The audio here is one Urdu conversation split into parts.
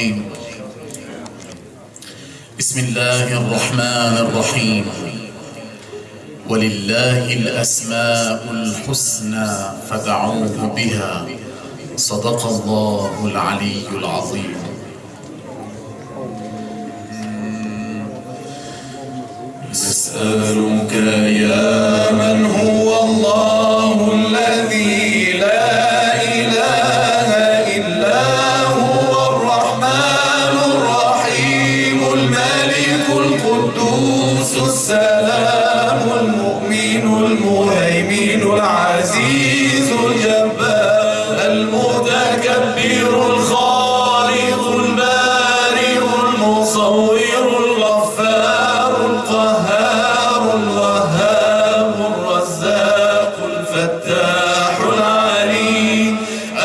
الرجيم. بسم الله الرحمن الرحيم. ولله الأسماء الحسنى فدعوه بها. صدق الله العلي العظيم. نسألك السلام المؤمن المهيمن العزيز الجبار المتكبر الخالق البارئ المصور الغفار القهار الوهاب الرزاق الفتاح العليم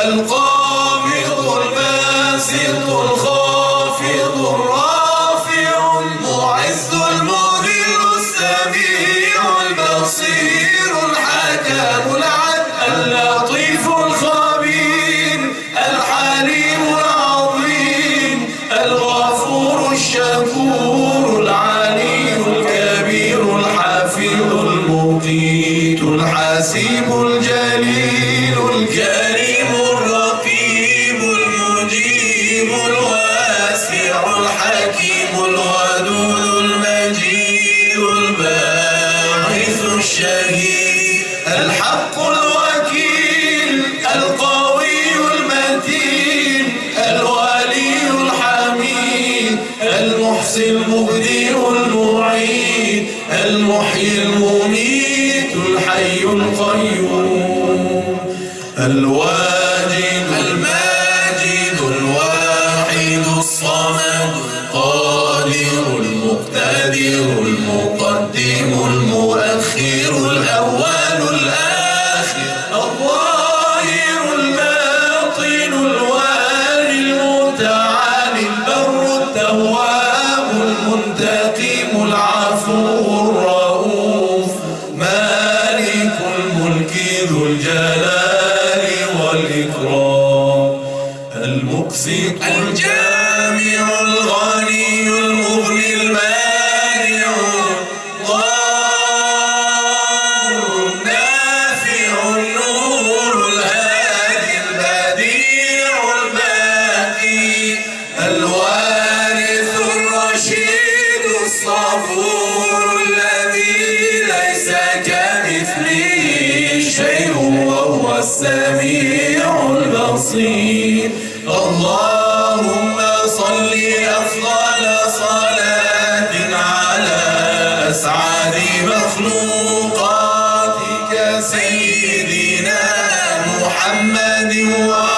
القابض المحصي المبدئ المعيد المحيي المميت، الحي القيوم. الواجد الماجد، الواحد الصمد، قادر المقتدر، المقدم، المؤخر، الأول، الآخر. المقسط الجامع الغني المغني المانع ضار النافع النور الهادي البديع الباقي الوارث الرشيد الصبور الذي ليس كمثله شيء وهو السميع البصير اللهم صل أفضل صلاة على أسعد مخلوقاتك سيدنا محمد وعلى